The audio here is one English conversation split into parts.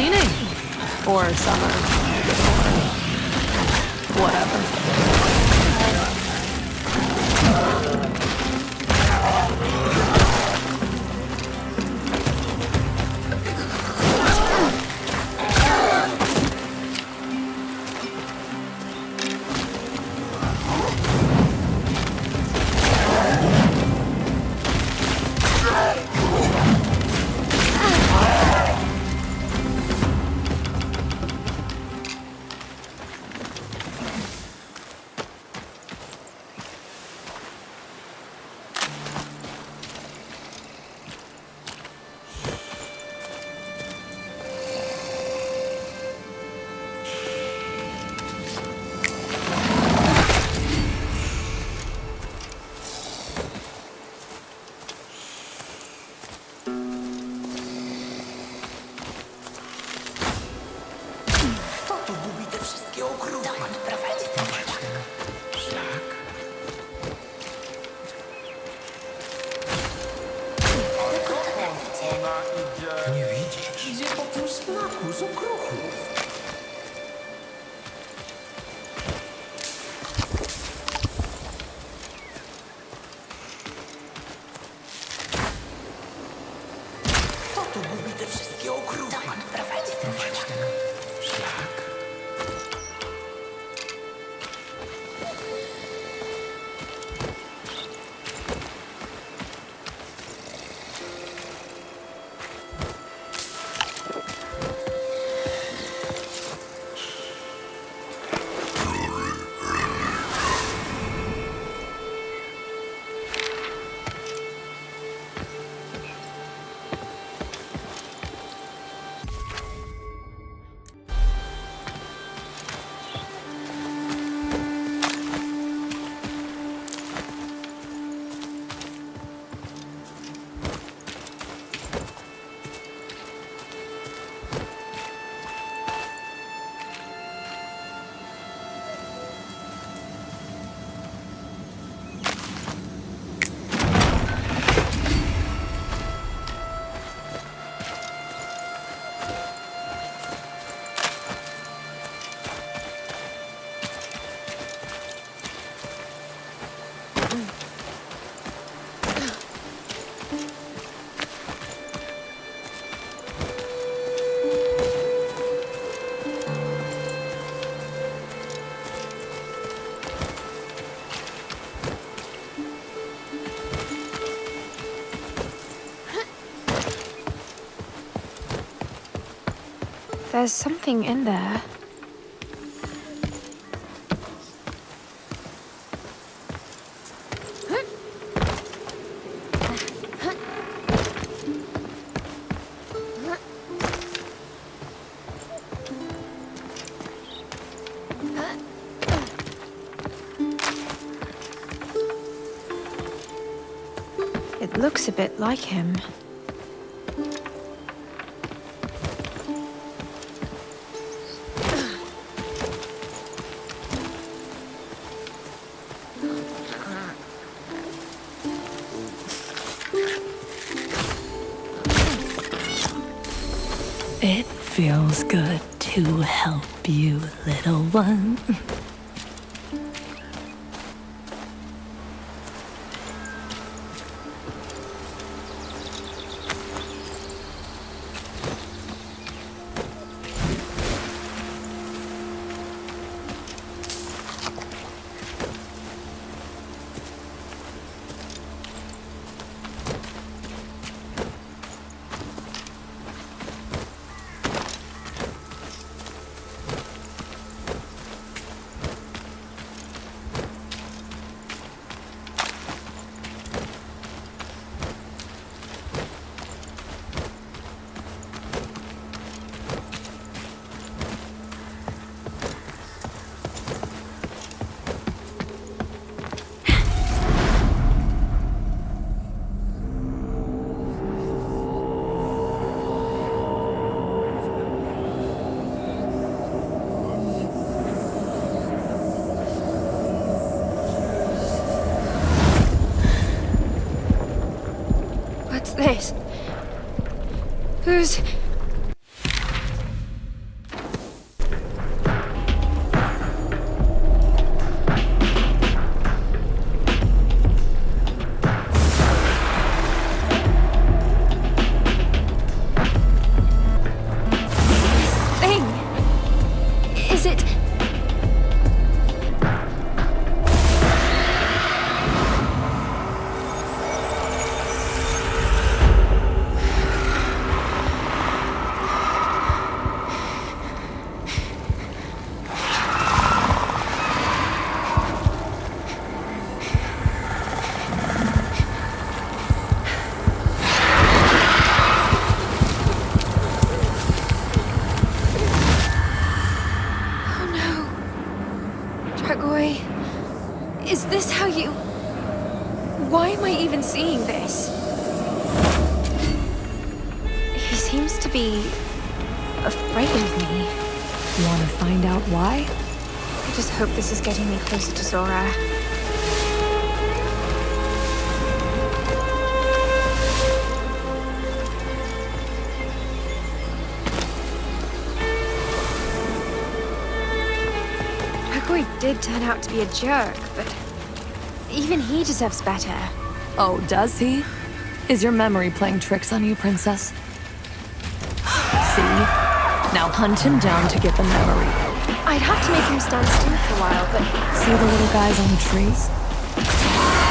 cleaning. Or summer. Whatever. Nie widzisz? Idzie po tym szlaku z okruchów. There's something in there. It looks a bit like him. Feels good to help you, little one. Who's... Argoy. Is this how you... Why am I even seeing this? He seems to be... afraid of me. You want to find out why? I just hope this is getting me closer to Zora. Did turn out to be a jerk, but even he deserves better. Oh, does he? Is your memory playing tricks on you, Princess? See? Now hunt him down to get the memory. I'd have to make him stand still for a while, but See the little guys on the trees?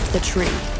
Off the tree.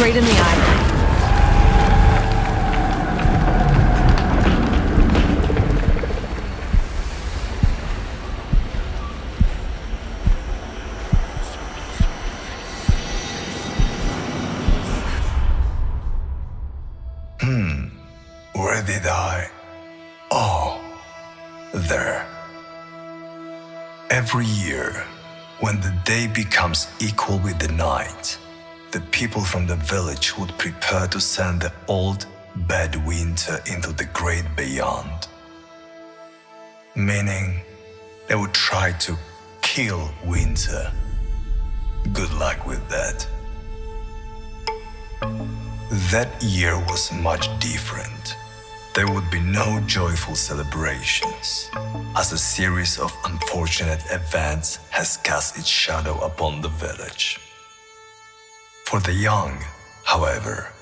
Straight in the eye. Hmm. Where did I? Oh, there. Every year, When the day becomes equal with the night, the people from the village would prepare to send the old, bad winter into the great beyond. Meaning, they would try to kill winter. Good luck with that. That year was much different. There would be no joyful celebrations, as a series of unfortunate events has cast its shadow upon the village. For the young, however,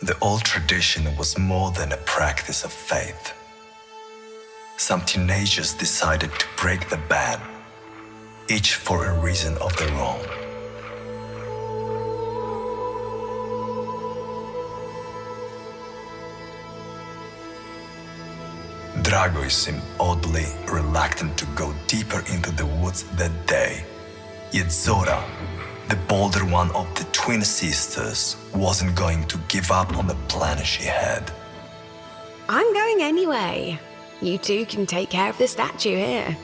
the old tradition was more than a practice of faith. Some teenagers decided to break the ban, each for a reason of their own. Dragoj seemed oddly reluctant to go deeper into the woods that day. Yet Zora, the bolder one of the twin sisters, wasn't going to give up on the plan she had. I'm going anyway. You two can take care of the statue here.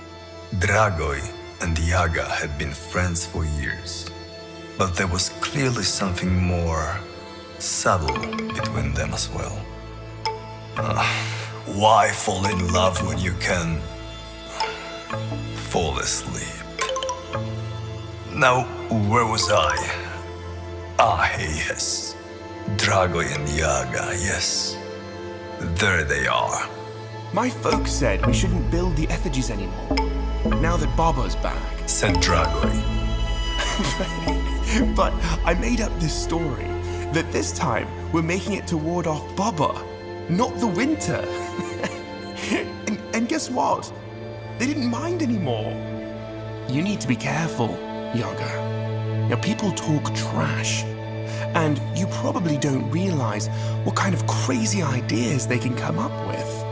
Dragoj and Yaga had been friends for years, but there was clearly something more subtle between them as well. Uh, why fall in love when you can fall asleep? Now, where was I? Ah, yes. Drago and Yaga, yes. There they are. My folks said we shouldn't build the effigies anymore. Now that Baba's back. Said Drago. but I made up this story that this time we're making it to ward off Baba, not the winter. and, and guess what? They didn't mind anymore. You need to be careful, Yaga. Now, people talk trash. And you probably don't realize what kind of crazy ideas they can come up with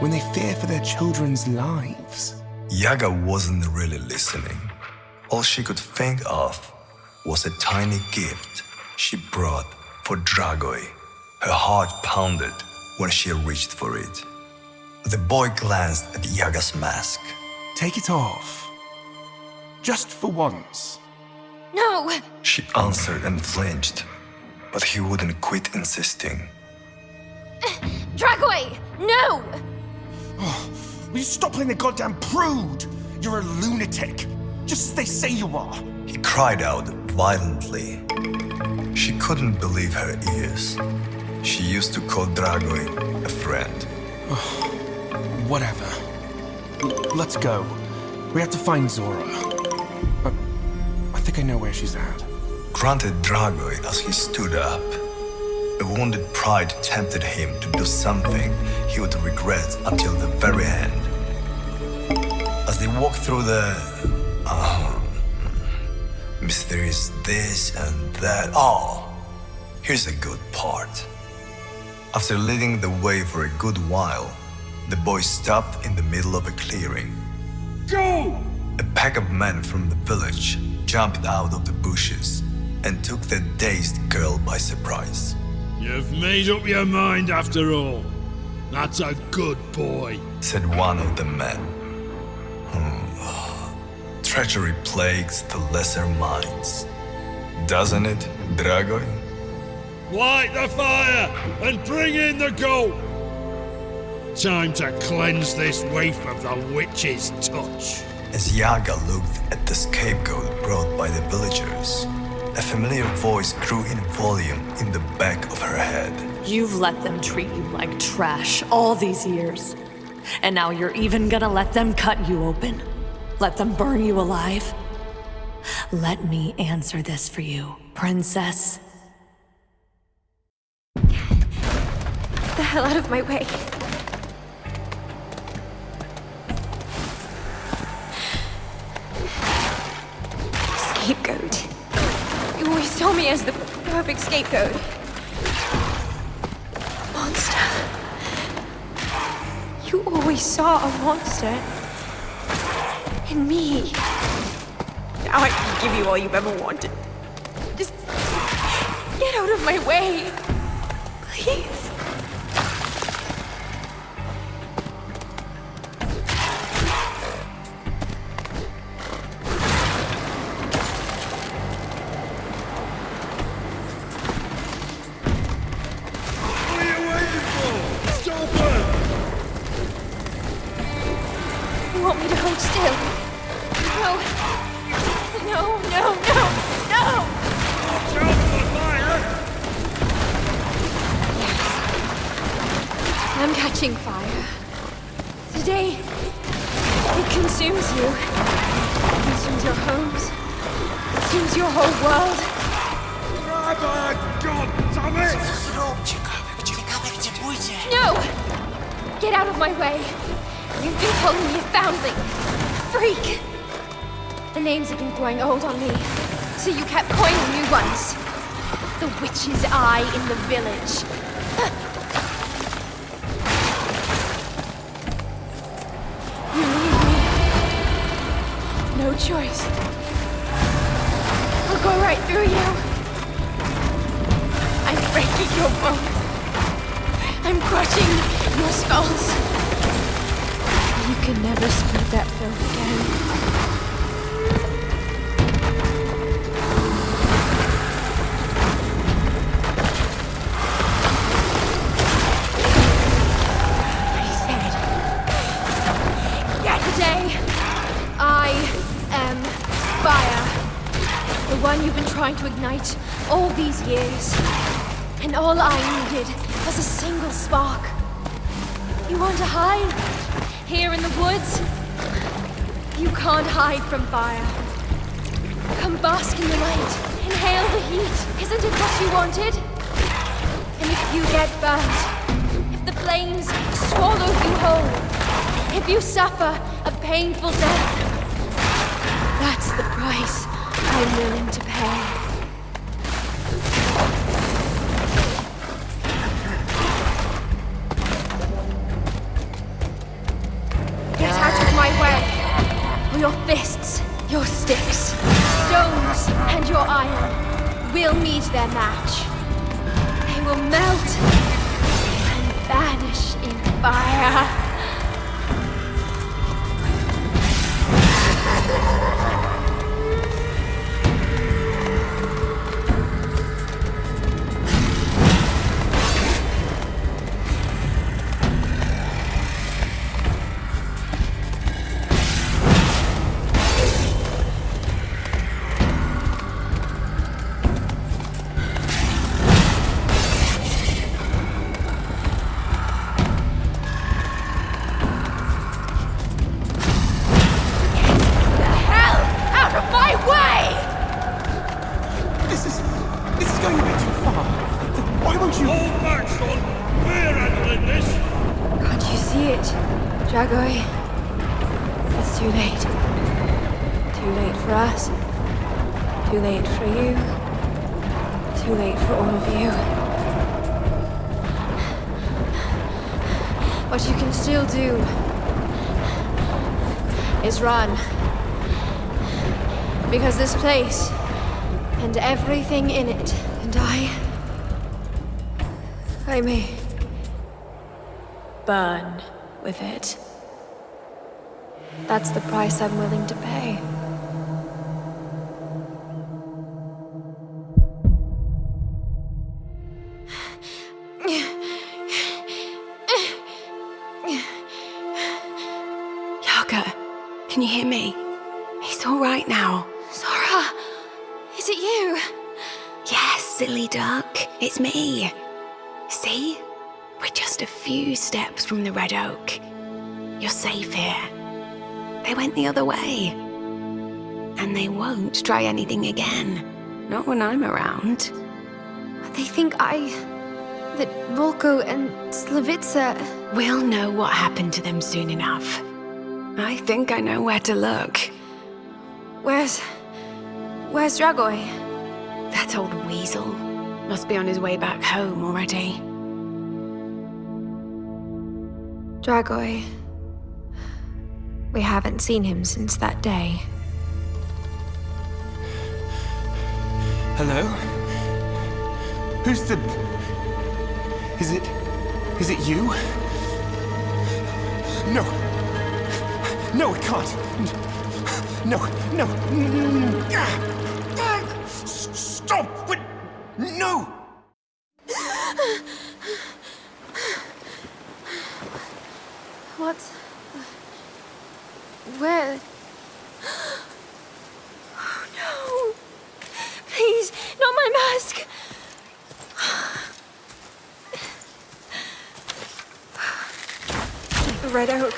when they fear for their children's lives. Yaga wasn't really listening. All she could think of was a tiny gift she brought for Dragoj. Her heart pounded when she reached for it. The boy glanced at Yaga's mask. Take it off. Just for once. No! She answered and flinched, but he wouldn't quit insisting. Dragoj! No! Oh, Will you stop playing the goddamn prude? You're a lunatic. Just as they say you are. He cried out violently. She couldn't believe her ears. She used to call Dragoj a friend. Whatever. L- let's go. We have to find Zora. But I think I know where she's at. Grunted Dragoj as he stood up. A wounded pride tempted him to do something he would regret until the very end. As they walked through the um, mysterious this and that. Oh, here's a good part. After leading the way for a good while, the boy stopped in the middle of a clearing. Go! A pack of men from the village jumped out of the bushes and took the dazed girl by surprise. You've made up your mind after all. That's a good boy. said one of the men. Hmm. Treachery plagues the lesser minds. Doesn't it, Dragoj? Light the fire and bring in the goat. Time to cleanse this waif of the witch's touch. As Yaga looked at the scapegoat brought by the villagers, a familiar voice grew in volume in the back of her head. You've let them treat you like trash all these years. And now you're even gonna let them cut you open? Let them burn you alive? Let me answer this for you, princess. Get the hell out of my way. Scapegoat. You always saw me as the perfect scapegoat. Monster. You always saw a monster. In me. Now I can give you all you've ever wanted. Just get out of my way. Please. So you kept coining new ones. The witch's eye in the village. You need me. No choice. I'll go right through you. I'm breaking your bones. I'm crushing your skulls. You can never spread that filth again. Trying to ignite all these years. And all I needed was a single spark. You want to hide? Here in the woods? You can't hide from fire. Come bask in the light. Inhale the heat. Isn't it what you wanted? And if you get burnt, if the flames swallow you whole, if you suffer a painful death, that's the price I'm willing to pay. Get out of my way! Or your fists, your sticks, stones, and your iron will meet their match. They will melt and vanish in fire. We're handling this! Can't you see it, Dragoj? It's too late. Too late for us. Too late for you. Too late for all of you. What you can still do is run. Because this place and everything in it, and I. I may burn with it. That's the price I'm willing to pay. Yaga, can you hear me? He's all right now. Zora! Is it you? Yes, silly duck, it's me. See? We're just a few steps from the Red Oak. You're safe here. They went the other way. And they won't try anything again. Not when I'm around. They think I. that Volko and Slavica. We'll know what happened to them soon enough. I think I know where to look. Where's. Where's Dragoj? That old weasel must be on his way back home already. Dragoj. We haven't seen him since that day. Hello? Who's the. Is it. Is it you? No. No, it can't. No, no. Mm, ah, ah, s- Stop! What? No! What? Where? Oh no! mask! The Red Oak.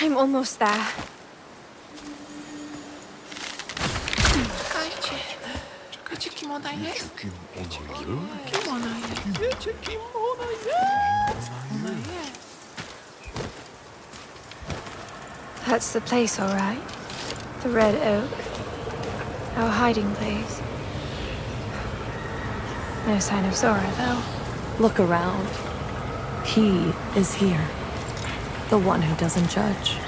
I'm almost there. Czekajcie. Wiecie, kim ona jest? Kim ona jest? Wiecie, kim ona jest? Ona jest. That's the place, all right. The Red Oak. Our hiding place. No sign of Zora, though. Look around. He is here. The one who doesn't judge.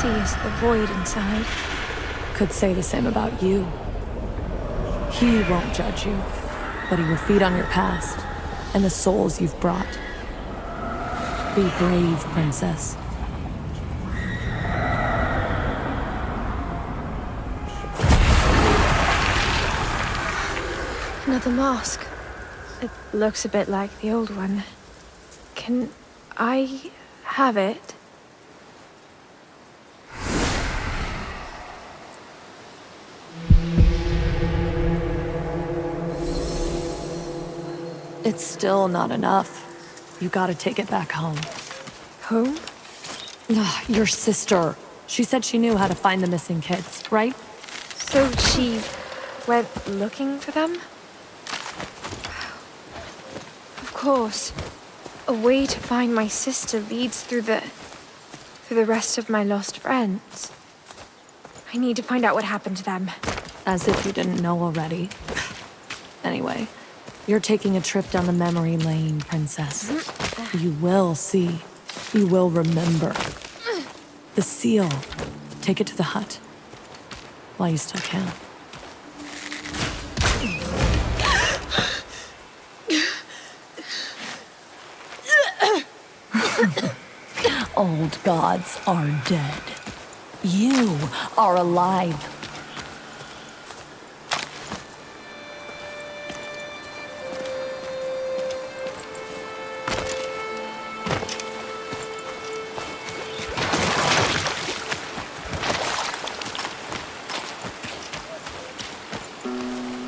See is the void inside. Could say the same about you. He won't judge you, but he will feed on your past and the souls you've brought. Be brave, princess. Another mask. It looks a bit like the old one. Can I have it? It's still not enough. You gotta take it back home. Home? Ah, Your sister. She said she knew how to find the missing kids, right? So she went looking for them? Of course. A way to find my sister leads through the. through the rest of my lost friends. I need to find out what happened to them. As if you didn't know already. Anyway, you're taking a trip down the memory lane, princess. You will see. You will remember. The seal. Take it to the hut. While you still can. Old gods are dead. You are alive.